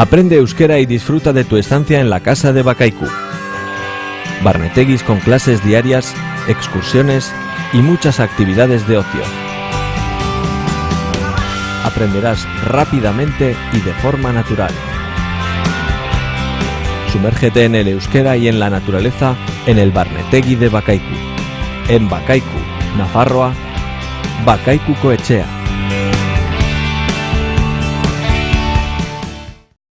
Aprende euskera y disfruta de tu estancia en la casa de Bakaiku. Barneteguis con clases diarias, excursiones y muchas actividades de ocio. Aprenderás rápidamente y de forma natural. Sumérgete en el euskera y en la naturaleza en el Barnetegui de Bakaiku. En Bakaiku, Nafarroa, Bakaiku Coechea.